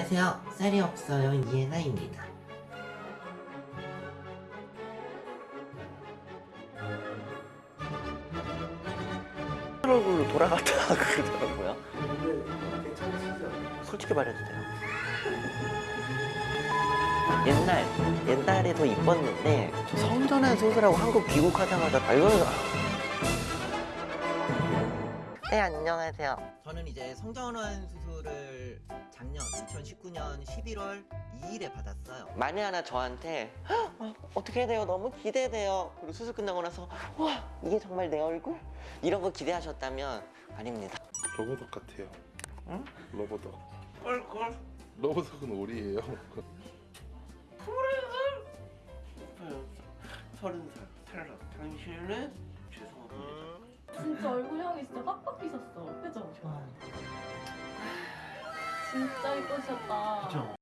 안녕하세요. 쌀이 없어요. 이해나입니다. 얼굴로 돌아갔다 그러더라고요. 솔직히 말해도 돼요. 옛날, 옛날에 더 이뻤는데 저 성전환 수술하고 한국 귀국하자마자 발견을 네 안녕하세요 저는 이제 성전환 수술을 작년 2019년 11월 2일에 받았어요 만에 하나 저한테 "헉, 어, 어떻게 해야 돼요 너무 기대돼요 그리고 수술 끝나고 나서 와 이게 정말 내 얼굴? 이런 거 기대하셨다면 아닙니다 로보덕 같아요. 응? 로보덕. 얼굴 로보덕은 오리예요. 서른 살 탈락 당신은 죄송합니다 진짜 얼굴형이 진짜 빡빡 비셨어. 그죠? 진짜 이쁘셨다. 그죠?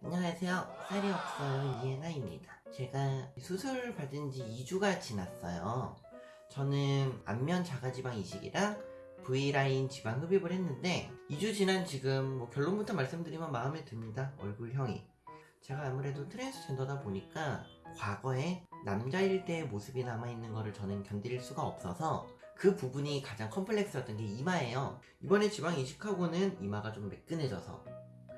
안녕하세요. 쌀이 없어요. 이해나입니다. 제가 수술 받은 지 2주가 지났어요. 저는 안면 자가지방 이식이랑 V라인 지방 흡입을 했는데 2주 지난 지금 뭐 결론부터 말씀드리면 마음에 듭니다. 얼굴형이. 제가 아무래도 트랜스젠더다 보니까 과거에 남자일 때의 모습이 남아있는 거를 저는 견딜 수가 없어서 그 부분이 가장 컴플렉스였던 게 이마예요. 이번에 지방 이식하고는 이마가 좀 매끈해져서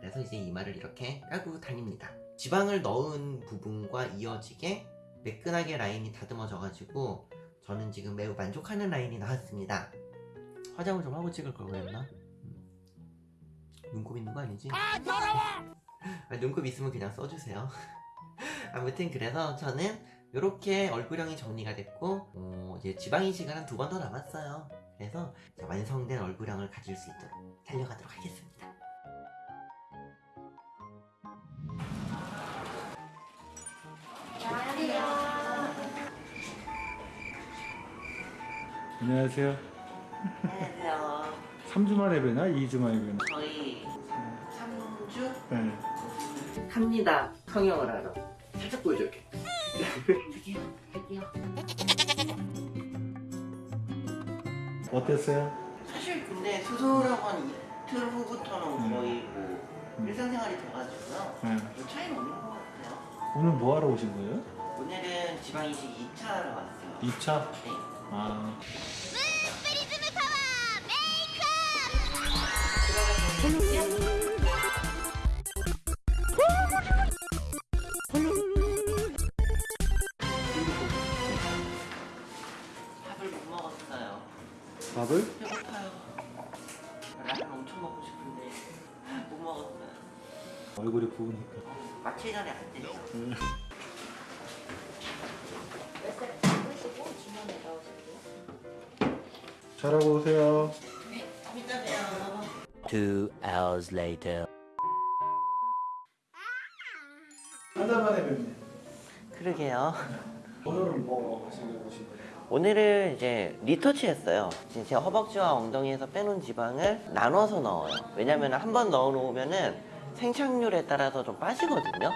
그래서 이제 이마를 이렇게 까고 다닙니다. 지방을 넣은 부분과 이어지게 매끈하게 라인이 다듬어져 가지고 저는 지금 매우 만족하는 라인이 나왔습니다. 화장을 좀 하고 찍을 걸 그랬나? 음. 눈곱 있는 거 아니지? 아 더러워! 눈곱 있으면 그냥 써주세요. 아무튼 그래서 저는 이렇게 얼굴형이 정리가 됐고 어, 이제 지방 이식은 한 두 번 더 남았어요. 그래서 완성된 얼굴형을 가질 수 있도록 달려가도록 하겠습니다. 안녕하세요. 안녕하세요. 3주 만에 뵈나? 2주 만에 뵈나? 저희 3주 네. 합니다. 성형을 하러. 살짝 보여줄게. 어땠어요? 사실 근데 수술하고 한 이틀 후부터는 음. 거의 뭐 음. 일상생활이 돼가지고요. 네. 별 차이는 없는 것 같아요. 오늘 뭐 하러 오신 거예요? 오늘은 지방 이식 2차 하러 왔어요. 2차? 네. 아, 얼굴이 부으니까. 마칠 전에 안 됐어. 잘하고 오세요. 이따 봬요. Two hours later. 한달 만에 뵙네. 그러게요. 오늘은 뭐 하시려고 오신? 오늘은 이제 리터치 했어요. 제 허벅지와 엉덩이에서 빼놓은 지방을 나눠서 넣어요. 왜냐면 한 번 넣어 놓으면 은 생착률에 따라서 좀 빠지거든요.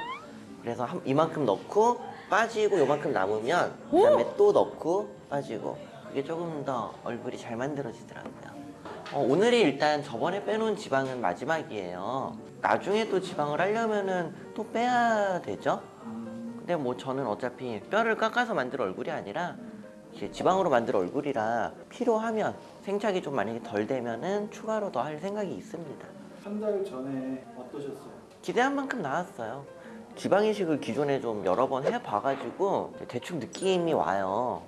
그래서 한- 이만큼 넣고 빠지고 요만큼 남으면 그 다음에 또 넣고 빠지고 그게 조금 더 얼굴이 잘 만들어지더라고요. 어, 오늘이 일단 저번에 빼놓은 지방은 마지막이에요. 나중에 또 지방을 하려면은 또 빼야 되죠. 근데 뭐 저는 어차피 뼈를 깎아서 만들 얼굴이 아니라 지방으로 만들 얼굴이라 필요하면 생착이 좀 만약에 덜 되면은 추가로 더 할 생각이 있습니다. 한 달 전에 어떠셨어요? 기대한 만큼 나왔어요. 지방 이식을 기존에 좀 여러 번 해봐가지고 대충 느낌이 와요.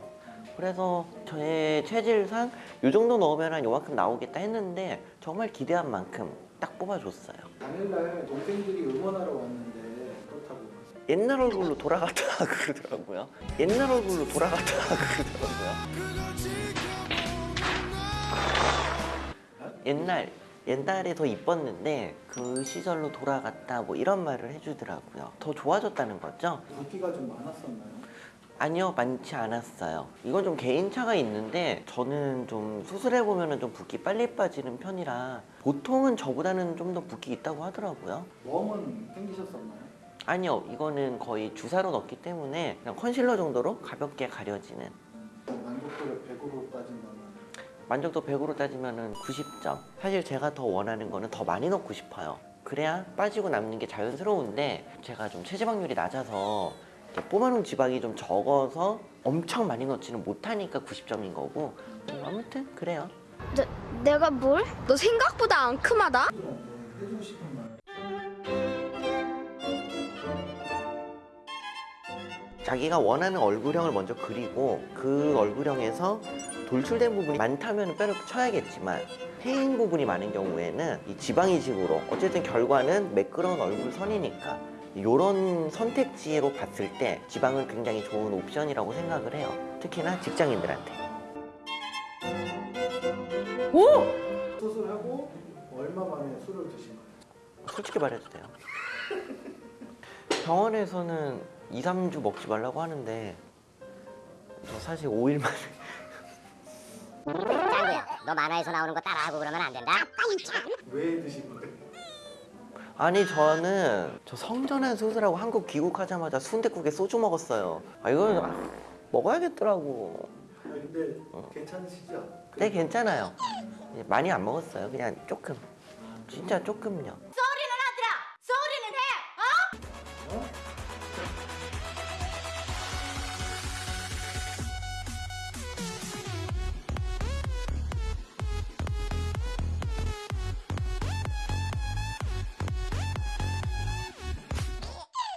그래서 저의 체질상 이 정도 넣으면 한 요만큼 나오겠다 했는데 정말 기대한 만큼 딱 뽑아줬어요. 당일날 동생들이 응원하러 왔는데 그렇다고. 옛날 얼굴로 돌아갔다 그러더라고요. 옛날 얼굴로 돌아갔다 그러더라고요. 옛날 옛날에 더 이뻤는데 그 시절로 돌아갔다 뭐 이런 말을 해주더라고요. 더 좋아졌다는 거죠? 붓기가 좀 많았었나요? 아니요 많지 않았어요. 이건 좀 개인차가 있는데 저는 좀 수술해 보면은 좀 붓기 빨리 빠지는 편이라 보통은 저보다는 좀 더 붓기 있다고 하더라고요. 웜은 생기셨었나요? 아니요 이거는 거의 주사로 넣기 때문에 그냥 컨실러 정도로 가볍게 가려지는 만족도를 100으로 따진다면 만족도 100으로 따지면은 90점. 사실 제가 더 원하는 거는 더 많이 넣고 싶어요. 그래야 빠지고 남는 게 자연스러운데 제가 좀 체지방률이 낮아서 이렇게 뽑아놓은 지방이 좀 적어서 엄청 많이 넣지는 못하니까 90점인 거고 음, 아무튼 그래요. 내, 내가 뭘? 너 생각보다 앙큼하다? 자기가 원하는 얼굴형을 먼저 그리고 그 얼굴형에서 돌출된 부분이 많다면 뼈를 쳐야겠지만 패인 부분이 많은 경우에는 이 지방 이식으로 어쨌든 결과는 매끄러운 얼굴 선이니까 이런 선택지로 봤을 때 지방은 굉장히 좋은 옵션이라고 생각을 해요. 특히나 직장인들한테. 수술하고 얼마 만에 술을 드신 거예요? 솔직히 말해도 돼요. 병원에서는 2, 3주 먹지 말라고 하는데 저 사실 5일 만에 짱구야, 너 만화에서 나오는 거 따라하고 그러면 안 된다. 왜 드신 거예요? 아니 저는 저 성전환 수술하고 한국 귀국하자마자 순댓국에 소주 먹었어요. 아 이거 아, 먹어야겠더라고. 아, 근데 괜찮으시죠? 네 괜찮아요. 예, 많이 안 먹었어요. 그냥 조금. 진짜 조금요.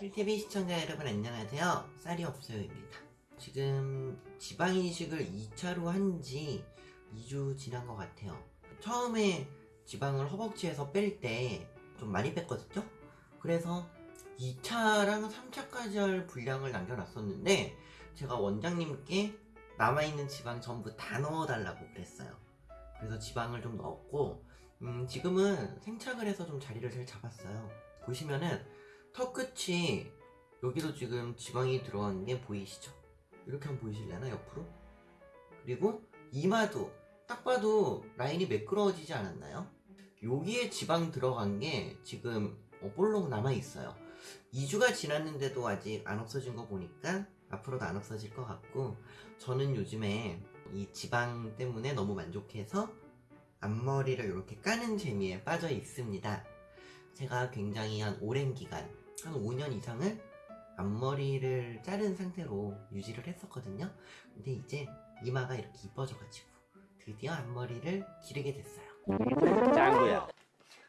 필TV 시청자 여러분 안녕하세요. 쌀이 없어요입니다. 지금 지방 이식을 2차로 한 지 2주 지난 것 같아요. 처음에 지방을 허벅지에서 뺄 때 좀 많이 뺐거든요. 그래서 2차랑 3차까지 할 분량을 남겨놨었는데 제가 원장님께 남아있는 지방 전부 다 넣어달라고 그랬어요. 그래서 지방을 좀 넣었고 음, 지금은 생착을 해서 좀 자리를 잘 잡았어요. 보시면은 턱 끝이 여기도 지금 지방이 들어간 게 보이시죠? 이렇게 한번 보이실려나 옆으로? 그리고 이마도 딱 봐도 라인이 매끄러워지지 않았나요? 여기에 지방 들어간 게 지금 어, 볼록 남아 있어요. 2주가 지났는데도 아직 안 없어진 거 보니까 앞으로도 안 없어질 것 같고 저는 요즘에 이 지방 때문에 너무 만족해서 앞머리를 이렇게 까는 재미에 빠져 있습니다. 제가 굉장히 한 오랜 기간, 한 5년 이상을 앞머리를 자른 상태로 유지를 했었거든요. 근데 이제 이마가 이렇게 이뻐져가지고 드디어 앞머리를 기르게 됐어요. 짱구야.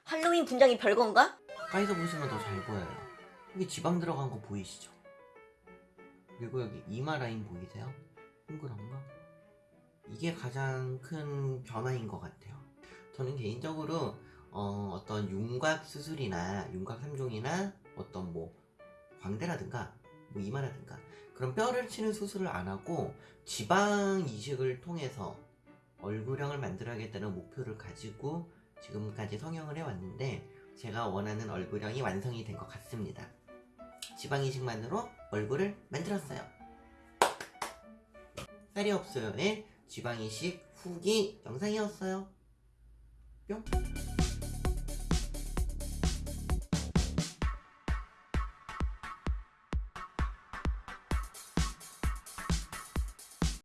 할로윈 분장이 별건가? 가까이서 보시면 더 잘 보여요. 여기 지방 들어간 거 보이시죠? 그리고 여기 이마 라인 보이세요? 동그란 거? 이게 가장 큰 변화인 것 같아요. 저는 개인적으로 어, 떤 윤곽 수술이나 윤곽 3종이나 어떤 뭐 광대라든가 뭐 이마라든가 그런 뼈를 치는 수술을 안 하고 지방 이식을 통해서 얼굴형을 만들어야겠다는 목표를 가지고 지금까지 성형을 해왔는데 제가 원하는 얼굴형이 완성이 된 것 같습니다. 지방 이식만으로 얼굴을 만들었어요. 쌀이 없어요의 지방 이식 후기 영상이었어요. 뿅.